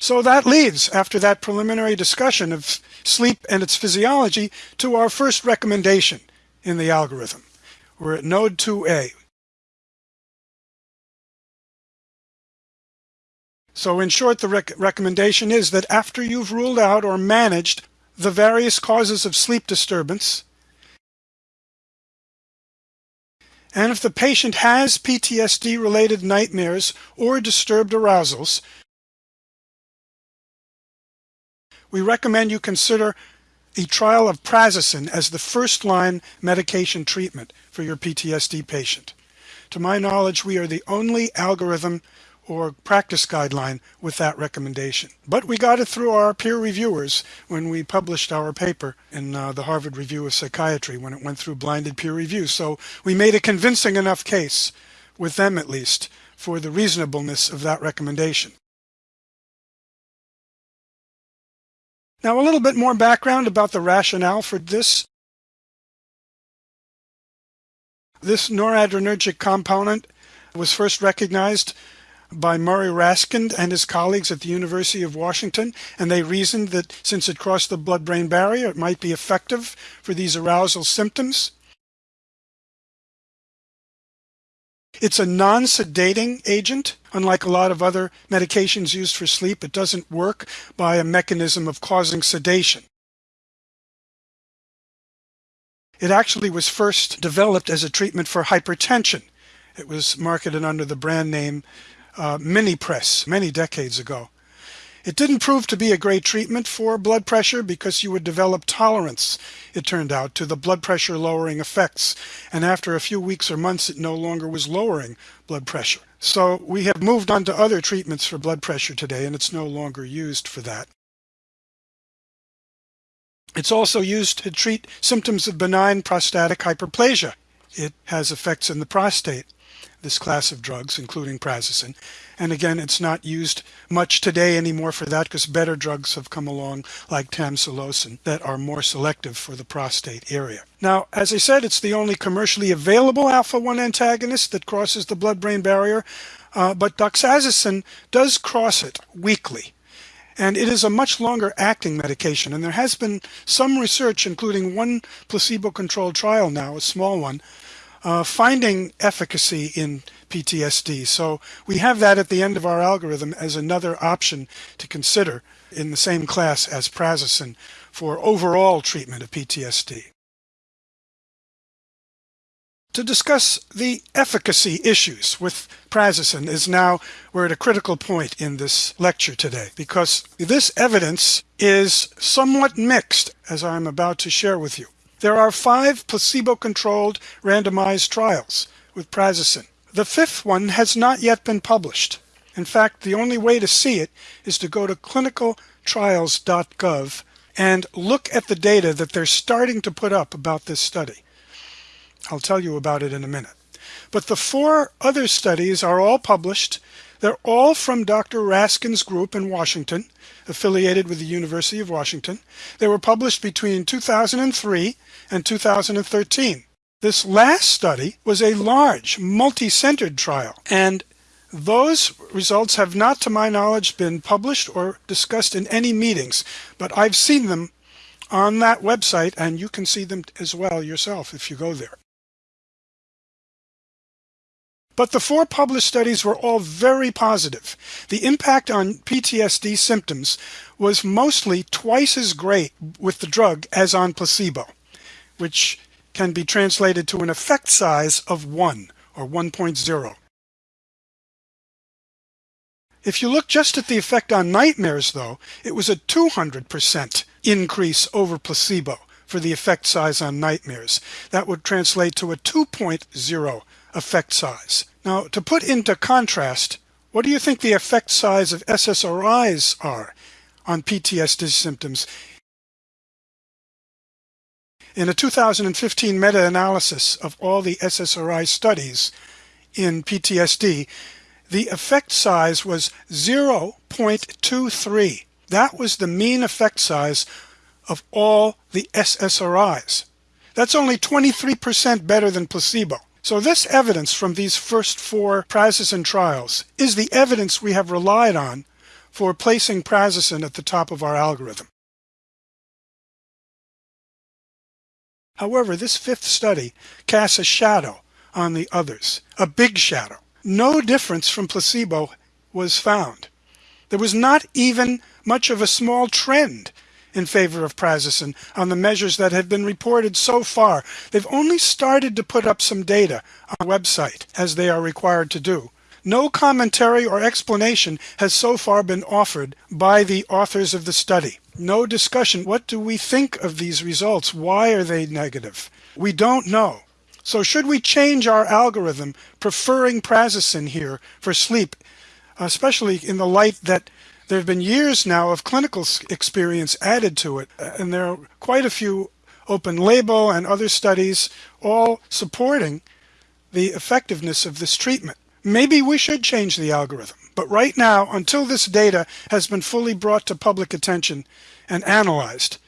So that leads, after that preliminary discussion of sleep and its physiology, to our first recommendation in the algorithm. We're at node 2A. So in short, the rec recommendation is that after you've ruled out or managed the various causes of sleep disturbance, and if the patient has PTSD-related nightmares or disturbed arousals, we recommend you consider a trial of prazosin as the first-line medication treatment for your PTSD patient. To my knowledge, we are the only algorithm or practice guideline with that recommendation. But we got it through our peer reviewers when we published our paper in uh, the Harvard Review of Psychiatry when it went through blinded peer review. So we made a convincing enough case, with them at least, for the reasonableness of that recommendation. Now a little bit more background about the rationale for this. This noradrenergic component was first recognized by Murray Raskind and his colleagues at the University of Washington, and they reasoned that since it crossed the blood-brain barrier, it might be effective for these arousal symptoms. It's a non-sedating agent. Unlike a lot of other medications used for sleep, it doesn't work by a mechanism of causing sedation. It actually was first developed as a treatment for hypertension. It was marketed under the brand name uh, Minipress many decades ago. It didn't prove to be a great treatment for blood pressure because you would develop tolerance, it turned out, to the blood pressure lowering effects. And after a few weeks or months, it no longer was lowering blood pressure. So we have moved on to other treatments for blood pressure today, and it's no longer used for that. It's also used to treat symptoms of benign prostatic hyperplasia. It has effects in the prostate this class of drugs, including prazosin. And again, it's not used much today anymore for that because better drugs have come along like tamsulosin that are more selective for the prostate area. Now, as I said, it's the only commercially available alpha-1 antagonist that crosses the blood-brain barrier, uh, but doxazosin does cross it weakly. And it is a much longer acting medication. And there has been some research, including one placebo-controlled trial now, a small one, uh, finding efficacy in PTSD. So we have that at the end of our algorithm as another option to consider in the same class as prazosin for overall treatment of PTSD. To discuss the efficacy issues with prazosin is now we're at a critical point in this lecture today because this evidence is somewhat mixed as I'm about to share with you. There are five placebo-controlled randomized trials with prazosin. The fifth one has not yet been published. In fact, the only way to see it is to go to clinicaltrials.gov and look at the data that they're starting to put up about this study. I'll tell you about it in a minute. But the four other studies are all published. They're all from Dr. Raskind's group in Washington, affiliated with the University of Washington. They were published between 2003 and 2013. This last study was a large, multi-centered trial, and those results have not, to my knowledge, been published or discussed in any meetings, but I've seen them on that website, and you can see them as well yourself if you go there. But the four published studies were all very positive. The impact on PTSD symptoms was mostly twice as great with the drug as on placebo which can be translated to an effect size of 1 or 1.0. If you look just at the effect on nightmares, though, it was a 200% increase over placebo for the effect size on nightmares. That would translate to a 2.0 effect size. Now, to put into contrast, what do you think the effect size of SSRIs are on PTSD symptoms in a 2015 meta-analysis of all the SSRI studies in PTSD, the effect size was 0.23. That was the mean effect size of all the SSRIs. That's only 23% better than placebo. So this evidence from these first four prazosin trials is the evidence we have relied on for placing prazosin at the top of our algorithm. However, this fifth study casts a shadow on the others, a big shadow. No difference from placebo was found. There was not even much of a small trend in favor of prazosin on the measures that have been reported so far. They've only started to put up some data on the website, as they are required to do. No commentary or explanation has so far been offered by the authors of the study. No discussion. What do we think of these results? Why are they negative? We don't know. So should we change our algorithm preferring prazosin here for sleep, especially in the light that there have been years now of clinical experience added to it, uh, and there are quite a few open label and other studies all supporting the effectiveness of this treatment. Maybe we should change the algorithm, but right now, until this data has been fully brought to public attention and analyzed,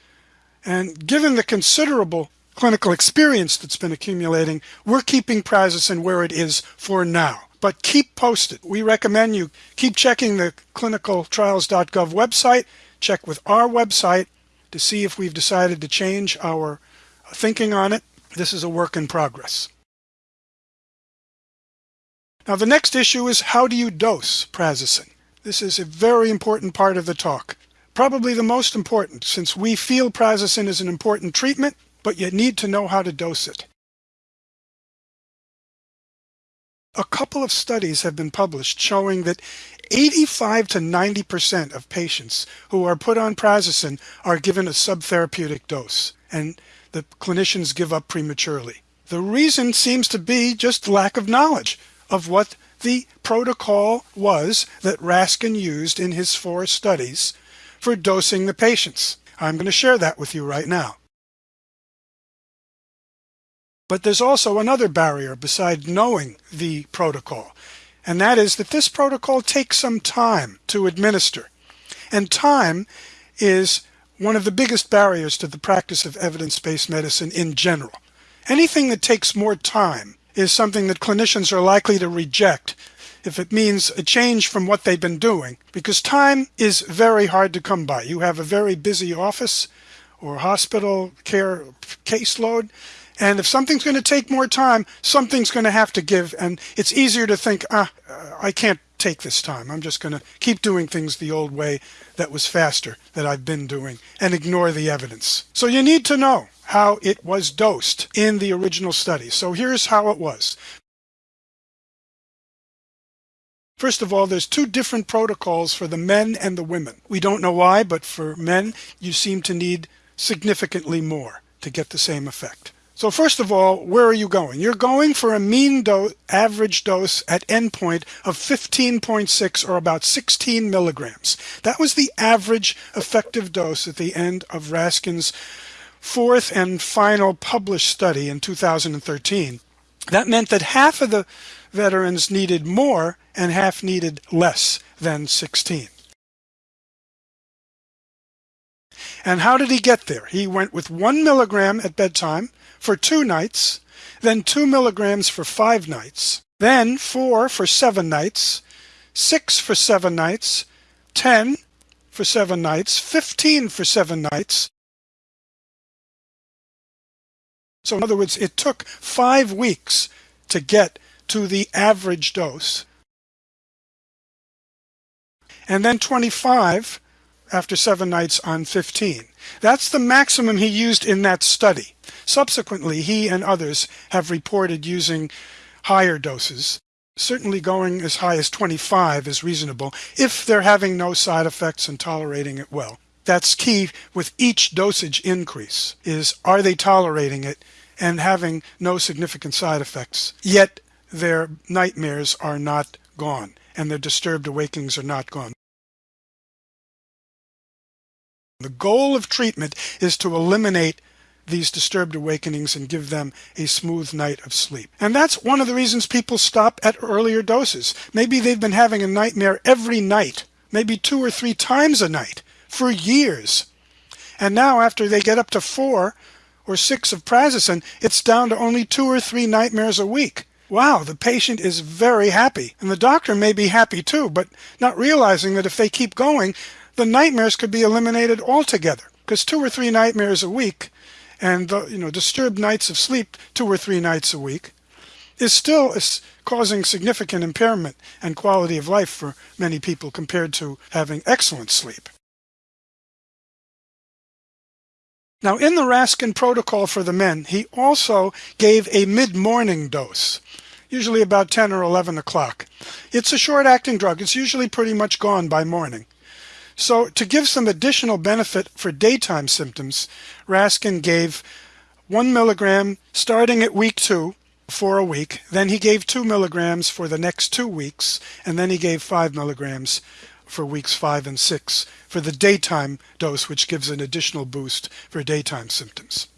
and given the considerable clinical experience that's been accumulating, we're keeping prazosin where it is for now. But keep posted. We recommend you keep checking the clinicaltrials.gov website, check with our website to see if we've decided to change our thinking on it. This is a work in progress. Now the next issue is how do you dose prazosin? This is a very important part of the talk. Probably the most important since we feel prazosin is an important treatment, but you need to know how to dose it. A couple of studies have been published showing that 85 to 90% of patients who are put on prazosin are given a subtherapeutic dose, and the clinicians give up prematurely. The reason seems to be just lack of knowledge of what the protocol was that Raskind used in his four studies for dosing the patients. I'm going to share that with you right now. But there's also another barrier besides knowing the protocol, and that is that this protocol takes some time to administer. And time is one of the biggest barriers to the practice of evidence-based medicine in general. Anything that takes more time is something that clinicians are likely to reject if it means a change from what they've been doing because time is very hard to come by. You have a very busy office or hospital care caseload and if something's going to take more time, something's going to have to give and it's easier to think, ah, I can't take this time. I'm just going to keep doing things the old way that was faster that I've been doing and ignore the evidence. So you need to know how it was dosed in the original study. So here's how it was. First of all, there's two different protocols for the men and the women. We don't know why, but for men, you seem to need significantly more to get the same effect. So first of all, where are you going? You're going for a mean dose, average dose at endpoint of 15.6 or about 16 milligrams. That was the average effective dose at the end of Raskind's fourth and final published study in 2013. That meant that half of the veterans needed more and half needed less than 16. And how did he get there? He went with one milligram at bedtime for two nights, then two milligrams for five nights, then four for seven nights, six for seven nights, 10 for seven nights, 15 for seven nights, So in other words, it took five weeks to get to the average dose. And then 25 after seven nights on 15. That's the maximum he used in that study. Subsequently, he and others have reported using higher doses. Certainly going as high as 25 is reasonable if they're having no side effects and tolerating it well that's key with each dosage increase is are they tolerating it and having no significant side effects yet their nightmares are not gone and their disturbed awakenings are not gone. The goal of treatment is to eliminate these disturbed awakenings and give them a smooth night of sleep. And that's one of the reasons people stop at earlier doses. Maybe they've been having a nightmare every night, maybe two or three times a night for years. And now after they get up to four or six of prazosin, it's down to only two or three nightmares a week. wow, the patient is very happy. And the doctor may be happy too, but not realizing that if they keep going, the nightmares could be eliminated altogether. Because two or three nightmares a week and you know disturbed nights of sleep two or three nights a week is still causing significant impairment and quality of life for many people compared to having excellent sleep. Now, in the Raskind protocol for the men, he also gave a mid-morning dose, usually about 10 or 11 o'clock. It's a short-acting drug. It's usually pretty much gone by morning. So to give some additional benefit for daytime symptoms, Raskind gave one milligram starting at week two for a week. Then he gave two milligrams for the next two weeks, and then he gave five milligrams for weeks five and six for the daytime dose, which gives an additional boost for daytime symptoms.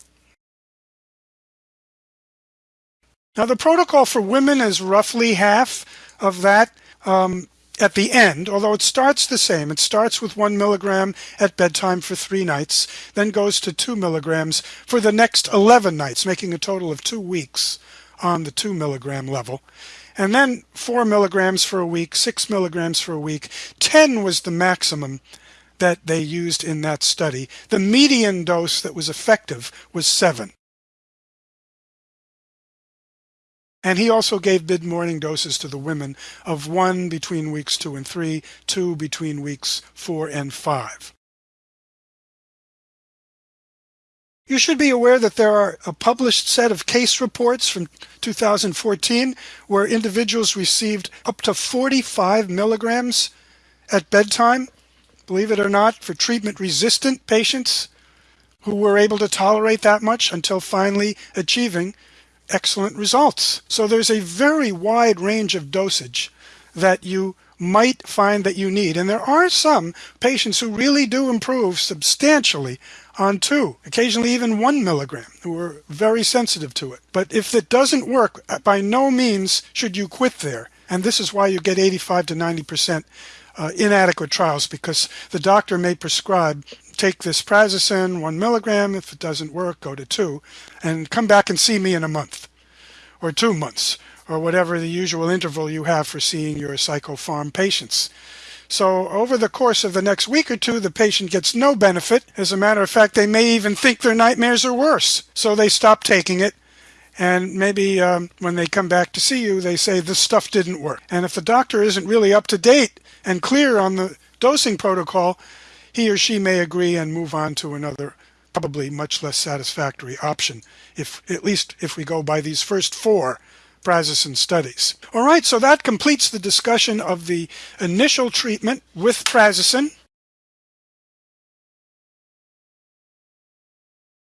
Now the protocol for women is roughly half of that um, at the end, although it starts the same. It starts with one milligram at bedtime for three nights, then goes to two milligrams for the next 11 nights, making a total of two weeks on the two milligram level and then four milligrams for a week, six milligrams for a week. 10 was the maximum that they used in that study. The median dose that was effective was seven. And he also gave mid-morning doses to the women of one between weeks two and three, two between weeks four and five. You should be aware that there are a published set of case reports from 2014 where individuals received up to 45 milligrams at bedtime, believe it or not, for treatment-resistant patients who were able to tolerate that much until finally achieving excellent results. So there's a very wide range of dosage that you might find that you need. And there are some patients who really do improve substantially on two, occasionally even one milligram, who are very sensitive to it. But if it doesn't work, by no means should you quit there. And this is why you get 85 to 90% uh, inadequate trials because the doctor may prescribe take this prazosin one milligram. If it doesn't work, go to two and come back and see me in a month or two months or whatever the usual interval you have for seeing your psychopharm patients. So over the course of the next week or two, the patient gets no benefit. As a matter of fact, they may even think their nightmares are worse. So they stop taking it. And maybe um, when they come back to see you, they say this stuff didn't work. And if the doctor isn't really up to date and clear on the dosing protocol, he or she may agree and move on to another probably much less satisfactory option if at least if we go by these first four prazosin studies. All right, so that completes the discussion of the initial treatment with prazosin.